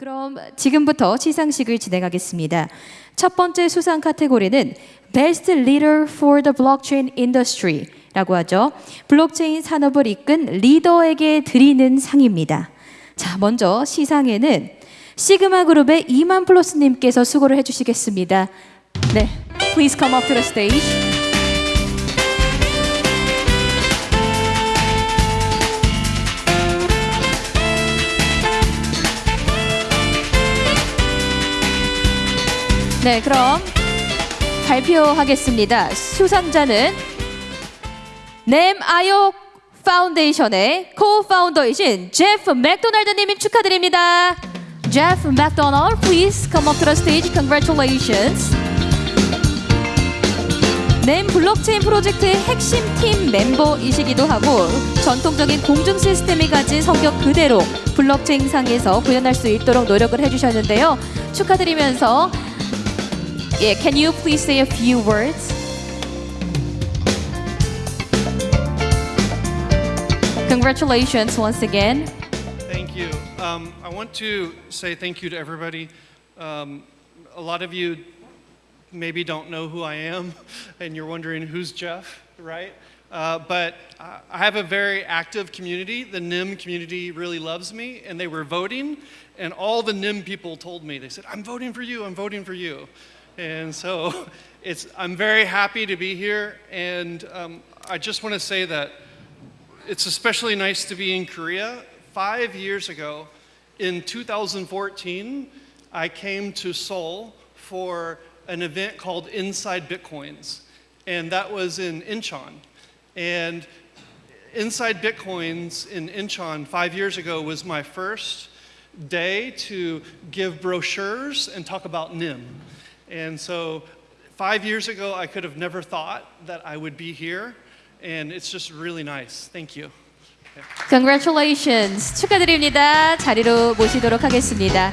그럼 지금부터 시상식을 진행하겠습니다. 첫 번째 수상 카테고리는 Best Leader for the Blockchain Industry 라고 하죠. 블록체인 산업을 이끈 리더에게 드리는 상입니다. 자, 먼저 시상에는 시그마 그룹의 이만 플러스님께서 수고를 해주시겠습니다. 네, please come up to the stage. 네, 그럼 발표하겠습니다. 수상자는 넴 아욕 파운데이션의 co-founder이신 제프 맥도날드님 축하드립니다. Jeff McDonald, please come up to the stage. Congratulations. 넴 블록체인 프로젝트의 핵심 팀 멤버이시기도 하고 전통적인 공중 시스템이 가진 성격 그대로 블록체인 상에서 구현할 수 있도록 노력을 해주셨는데요. 축하드리면서 Yeah, can you please say a few words? Congratulations once again. Thank you. Um, I want to say thank you to everybody. Um, a lot of you maybe don't know who I am, and you're wondering who's Jeff, right? Uh, but I I have a very active community. The NEM community really loves me, and they were voting, and all the NEM people told me, they said, I'm voting for you, I'm voting for you. And so it's, I'm very happy to be here, and um, I just want to say that it's especially nice to be in Korea. Five years ago, in 2014, I came to Seoul for an event called Inside Bitcoins, and that was in Incheon. And Inside Bitcoins in Incheon five years ago was my first day to give brochures and talk about NEM. And so five years ago, I could have never thought that I would be here, and it's just really nice. Thank you. Congratulations. 축하드립니다. 자리로 모시도록 하겠습니다.